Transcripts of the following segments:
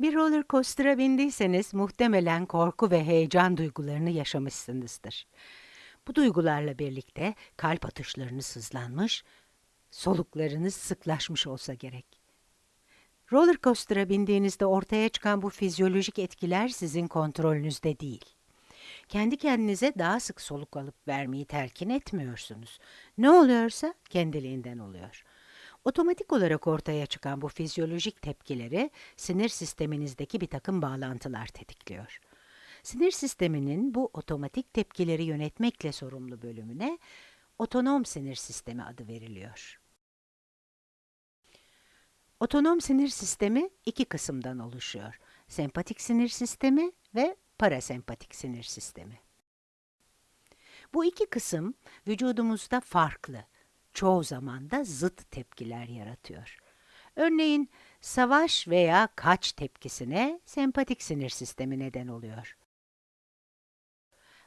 Bir roller coaster'a bindiyseniz muhtemelen korku ve heyecan duygularını yaşamışsınızdır. Bu duygularla birlikte kalp atışlarınız hızlanmış, soluklarınız sıklaşmış olsa gerek. Roller coaster'a bindiğinizde ortaya çıkan bu fizyolojik etkiler sizin kontrolünüzde değil. Kendi kendinize daha sık soluk alıp vermeyi telkin etmiyorsunuz. Ne oluyorsa kendiliğinden oluyor. Otomatik olarak ortaya çıkan bu fizyolojik tepkileri sinir sisteminizdeki bir takım bağlantılar tetikliyor. Sinir sisteminin bu otomatik tepkileri yönetmekle sorumlu bölümüne otonom sinir sistemi adı veriliyor. Otonom sinir sistemi iki kısımdan oluşuyor. Sempatik sinir sistemi ve parasempatik sinir sistemi. Bu iki kısım vücudumuzda farklı, çoğu zaman da zıt tepkiler yaratıyor. Örneğin savaş veya kaç tepkisine sempatik sinir sistemi neden oluyor.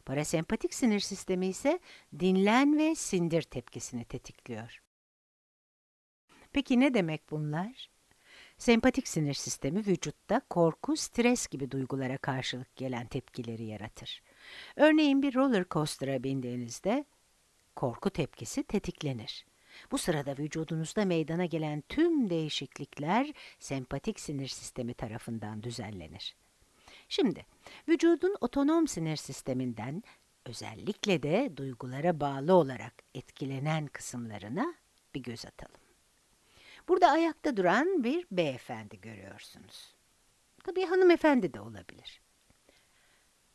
Parasempatik sinir sistemi ise dinlen ve sindir tepkisini tetikliyor. Peki ne demek bunlar? Sempatik sinir sistemi vücutta korku, stres gibi duygulara karşılık gelen tepkileri yaratır. Örneğin bir roller coaster'a bindiğinizde korku tepkisi tetiklenir. Bu sırada vücudunuzda meydana gelen tüm değişiklikler sempatik sinir sistemi tarafından düzenlenir. Şimdi, vücudun otonom sinir sisteminden özellikle de duygulara bağlı olarak etkilenen kısımlarına bir göz atalım. Burada ayakta duran bir beyefendi görüyorsunuz. Tabii hanımefendi de olabilir.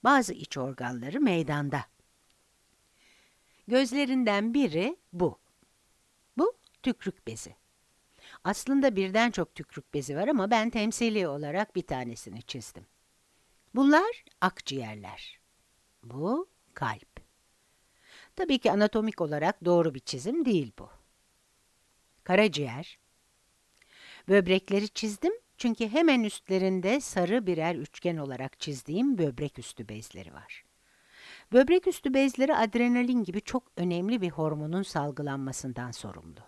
Bazı iç organları meydanda. Gözlerinden biri bu. Bu tükrük bezi. Aslında birden çok tükrük bezi var ama ben temsili olarak bir tanesini çizdim. Bunlar akciğerler. Bu kalp. Tabii ki anatomik olarak doğru bir çizim değil bu. Karaciğer. Böbrekleri çizdim çünkü hemen üstlerinde sarı birer üçgen olarak çizdiğim böbrek üstü bezleri var. Böbrek üstü bezleri adrenalin gibi çok önemli bir hormonun salgılanmasından sorumlu.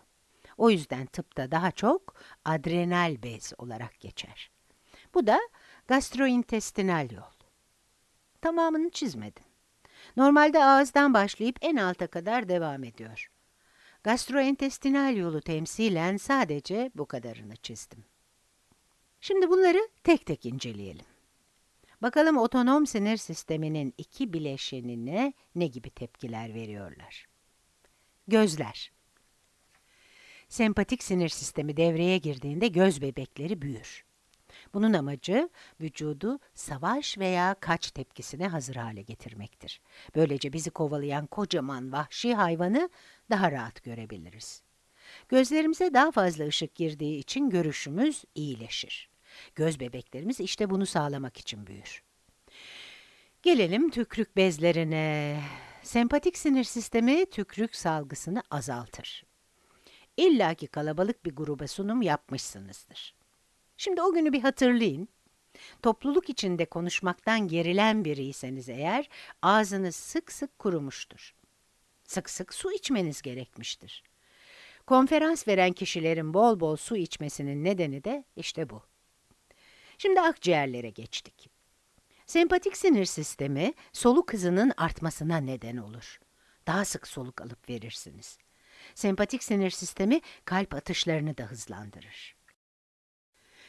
O yüzden tıpta daha çok adrenal bez olarak geçer. Bu da gastrointestinal yol. Tamamını çizmedim. Normalde ağızdan başlayıp en alta kadar devam ediyor. Gastrointestinal yolu temsilen sadece bu kadarını çizdim. Şimdi bunları tek tek inceleyelim. Bakalım otonom sinir sisteminin iki bileşenine ne gibi tepkiler veriyorlar? Gözler. Sempatik sinir sistemi devreye girdiğinde göz bebekleri büyür. Bunun amacı vücudu savaş veya kaç tepkisine hazır hale getirmektir. Böylece bizi kovalayan kocaman vahşi hayvanı daha rahat görebiliriz. Gözlerimize daha fazla ışık girdiği için görüşümüz iyileşir. Göz bebeklerimiz işte bunu sağlamak için büyür. Gelelim tükrük bezlerine. Sempatik sinir sistemi tükrük salgısını azaltır. İlla ki kalabalık bir gruba sunum yapmışsınızdır. Şimdi o günü bir hatırlayın. Topluluk içinde konuşmaktan gerilen biriyseniz eğer, ağzınız sık sık kurumuştur. Sık sık su içmeniz gerekmiştir. Konferans veren kişilerin bol bol su içmesinin nedeni de işte bu. Şimdi akciğerlere geçtik. Sempatik sinir sistemi soluk hızının artmasına neden olur. Daha sık soluk alıp verirsiniz. Sempatik sinir sistemi kalp atışlarını da hızlandırır.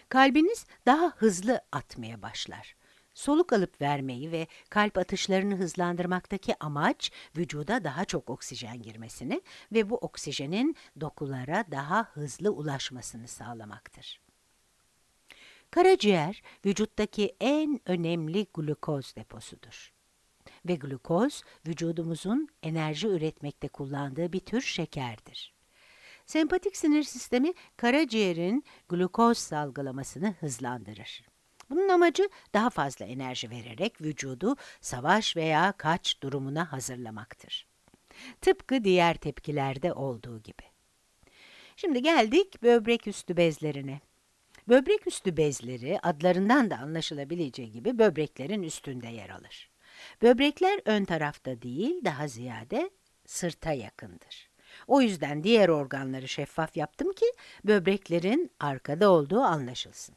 Kalbiniz daha hızlı atmaya başlar. Soluk alıp vermeyi ve kalp atışlarını hızlandırmaktaki amaç, vücuda daha çok oksijen girmesini ve bu oksijenin dokulara daha hızlı ulaşmasını sağlamaktır. Karaciğer, vücuttaki en önemli glukoz deposudur. Ve glukoz, vücudumuzun enerji üretmekte kullandığı bir tür şekerdir. Sempatik sinir sistemi, karaciğerin glukoz salgılamasını hızlandırır. Bunun amacı daha fazla enerji vererek vücudu savaş veya kaç durumuna hazırlamaktır. Tıpkı diğer tepkilerde olduğu gibi. Şimdi geldik böbrek üstü bezlerine. Böbrek üstü bezleri adlarından da anlaşılabileceği gibi böbreklerin üstünde yer alır. Böbrekler ön tarafta değil, daha ziyade sırta yakındır. O yüzden diğer organları şeffaf yaptım ki böbreklerin arkada olduğu anlaşılsın.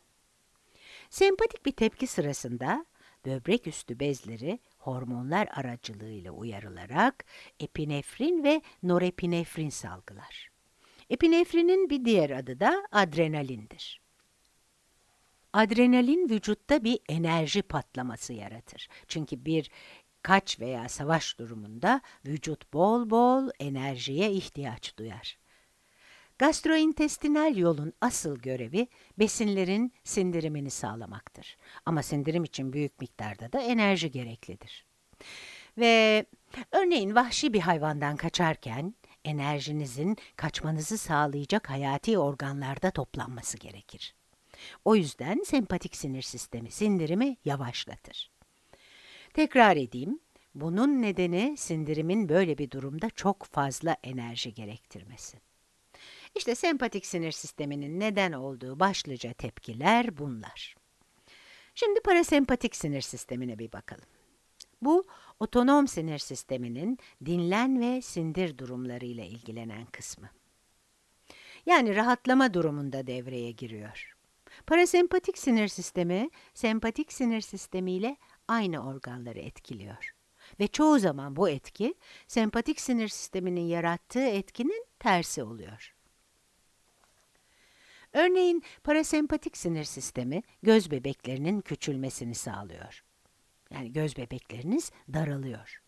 Sempatik bir tepki sırasında böbrek üstü bezleri hormonlar aracılığıyla uyarılarak epinefrin ve norepinefrin salgılar. Epinefrinin bir diğer adı da adrenalindir. Adrenalin vücutta bir enerji patlaması yaratır. Çünkü bir kaç veya savaş durumunda vücut bol bol enerjiye ihtiyaç duyar. Gastrointestinal yolun asıl görevi besinlerin sindirimini sağlamaktır. Ama sindirim için büyük miktarda da enerji gereklidir. Ve örneğin vahşi bir hayvandan kaçarken enerjinizin kaçmanızı sağlayacak hayati organlarda toplanması gerekir. O yüzden sempatik sinir sistemi sindirimi yavaşlatır. Tekrar edeyim, bunun nedeni sindirimin böyle bir durumda çok fazla enerji gerektirmesi. İşte sempatik sinir sisteminin neden olduğu başlıca tepkiler bunlar. Şimdi parasempatik sinir sistemine bir bakalım. Bu, otonom sinir sisteminin dinlen ve sindir durumlarıyla ilgilenen kısmı. Yani rahatlama durumunda devreye giriyor. Parasempatik sinir sistemi, sempatik sinir sistemiyle aynı organları etkiliyor. Ve çoğu zaman bu etki, sempatik sinir sisteminin yarattığı etkinin tersi oluyor. Örneğin parasempatik sinir sistemi göz bebeklerinin küçülmesini sağlıyor. Yani göz bebekleriniz daralıyor.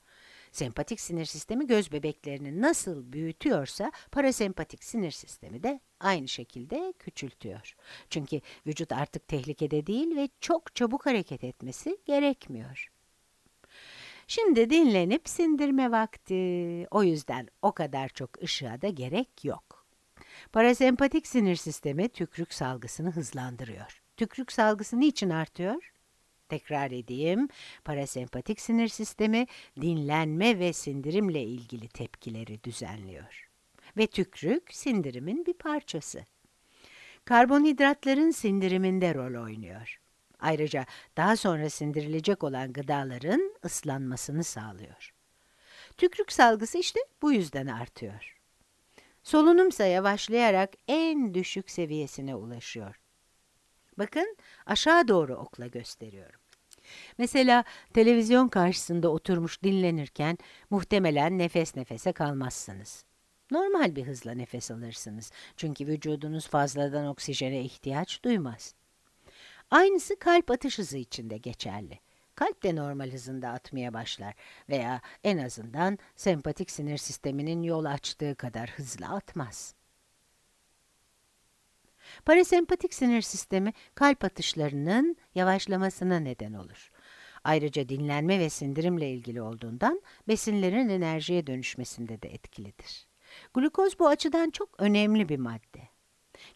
Sempatik sinir sistemi göz bebeklerini nasıl büyütüyorsa parasempatik sinir sistemi de aynı şekilde küçültüyor. Çünkü vücut artık tehlikede değil ve çok çabuk hareket etmesi gerekmiyor. Şimdi dinlenip sindirme vakti. O yüzden o kadar çok ışığa da gerek yok. Parasempatik sinir sistemi tükrük salgısını hızlandırıyor. Tükrük salgısı niçin artıyor? Tekrar edeyim, parasempatik sinir sistemi dinlenme ve sindirimle ilgili tepkileri düzenliyor. Ve tükrük sindirimin bir parçası. Karbonhidratların sindiriminde rol oynuyor. Ayrıca daha sonra sindirilecek olan gıdaların ıslanmasını sağlıyor. Tükrük salgısı işte bu yüzden artıyor. Solunumsa yavaşlayarak en düşük seviyesine ulaşıyor. Bakın aşağı doğru okla gösteriyorum. Mesela televizyon karşısında oturmuş dinlenirken muhtemelen nefes nefese kalmazsınız. Normal bir hızla nefes alırsınız. Çünkü vücudunuz fazladan oksijene ihtiyaç duymaz. Aynısı kalp atış hızı için de geçerli. Kalp de normal hızında atmaya başlar veya en azından sempatik sinir sisteminin yol açtığı kadar hızlı atmaz. Parasempatik sinir sistemi kalp atışlarının yavaşlamasına neden olur. Ayrıca dinlenme ve sindirimle ilgili olduğundan besinlerin enerjiye dönüşmesinde de etkilidir. Glukoz bu açıdan çok önemli bir madde.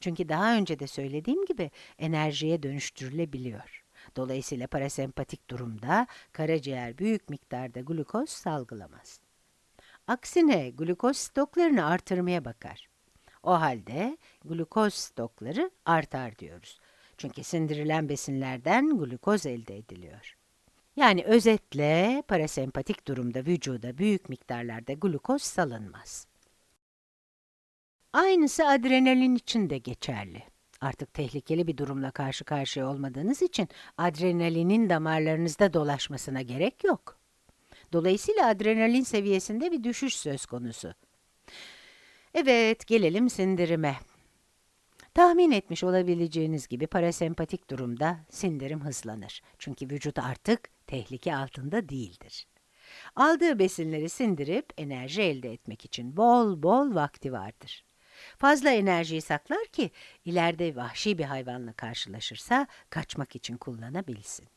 Çünkü daha önce de söylediğim gibi enerjiye dönüştürülebiliyor. Dolayısıyla parasempatik durumda karaciğer büyük miktarda glukoz salgılamaz. Aksine glukoz stoklarını artırmaya bakar. O halde glukoz stokları artar diyoruz. Çünkü sindirilen besinlerden glukoz elde ediliyor. Yani özetle parasempatik durumda vücuda büyük miktarlarda glukoz salınmaz. Aynısı adrenalin için de geçerli. Artık tehlikeli bir durumla karşı karşıya olmadığınız için adrenalinin damarlarınızda dolaşmasına gerek yok. Dolayısıyla adrenalin seviyesinde bir düşüş söz konusu. Evet, gelelim sindirime. Tahmin etmiş olabileceğiniz gibi parasempatik durumda sindirim hızlanır. Çünkü vücut artık tehlike altında değildir. Aldığı besinleri sindirip enerji elde etmek için bol bol vakti vardır. Fazla enerjiyi saklar ki ileride vahşi bir hayvanla karşılaşırsa kaçmak için kullanabilsin.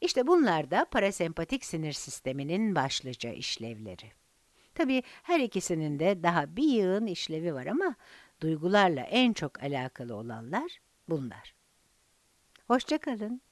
İşte bunlar da parasempatik sinir sisteminin başlıca işlevleri. Tabii her ikisinin de daha bir yığın işlevi var ama duygularla en çok alakalı olanlar bunlar. Hoşçakalın.